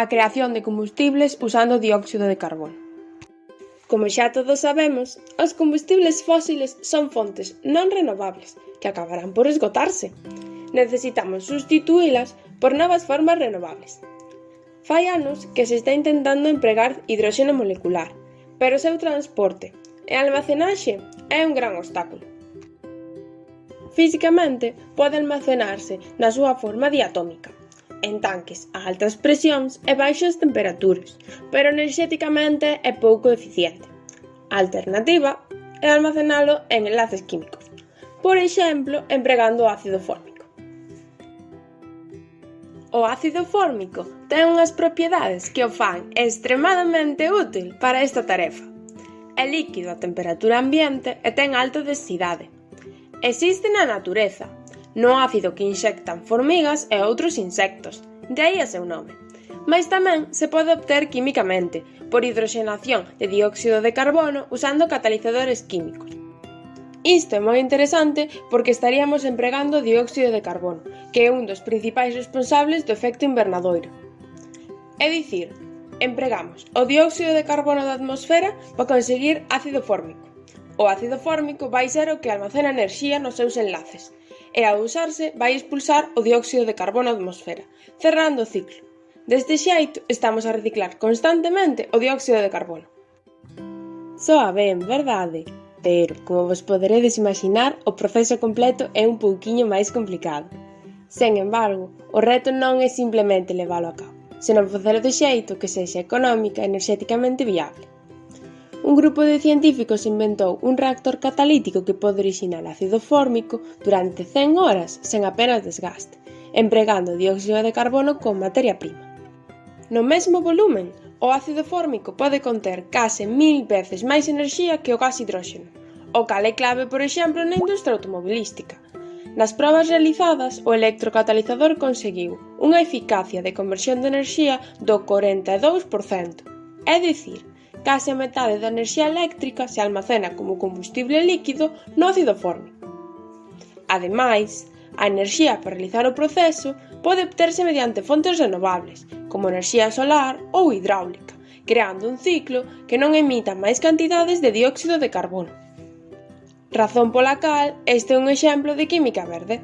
a creación de combustibles usando dióxido de carbono. Como xa todos sabemos, os combustibles fósiles son fontes non renovables que acabarán por esgotarse. Necesitamos sustituílas por novas formas renovables. Fai anos que se está intentando empregar hidróxeno molecular, pero o seu transporte e almacenaxe é un gran obstáculo. Físicamente pode almacenarse na súa forma diatómica, en tanques a altas presións e baixas temperaturas, pero enerxéticamente é pouco eficiente. A alternativa é almacenalo en enlaces químicos, por exemplo, empregando ácido fórmico. O ácido fórmico ten unhas propiedades que o fan extremadamente útil para esta tarefa. É líquido a temperatura ambiente e ten alta densidade. Existe na natureza, no ácido que inxectan formigas e outros insectos, de aí a seu nome. Mais tamén se pode obter químicamente, por hidroxenación de dióxido de carbono usando catalizadores químicos. Isto é moi interesante porque estaríamos empregando dióxido de carbono, que é un dos principais responsables do efecto invernadoiro. É dicir, empregamos o dióxido de carbono da atmosfera para conseguir ácido fórmico. O ácido fórmico vai ser o que almacena enerxía nos seus enlaces e ao usarse vai expulsar o dióxido de carbono á atmosfera, cerrando o ciclo. Deste xeito estamos a reciclar constantemente o dióxido de carbono. Soa ben, verdade? Pero, como vos poderedes imaginar, o proceso completo é un pouquiño máis complicado. Sen embargo, o reto non é simplemente leválo a cabo, senón facelo de xeito que sexa económica e enerxéticamente viable. Un grupo de científicos inventou un reactor catalítico que pode orixinar ácido fórmico durante 100 horas sen apenas desgaste, empregando dióxido de carbono como materia prima. No mesmo volumen, o ácido fórmico pode conter case mil veces máis enerxía que o gas hidróxeno, o cal é clave, por exemplo, na industria automobilística. Nas probas realizadas, o electrocatalizador conseguiu unha eficacia de conversión de enerxía do 42%, é dicir, Case a metade da enerxía eléctrica se almacena como combustible líquido no ácido forno. Ademais, a enerxía para realizar o proceso pode obterse mediante fontes renovables, como enerxía solar ou hidráulica, creando un ciclo que non emita máis cantidades de dióxido de carbono. Razón pola cal este é un exemplo de química verde.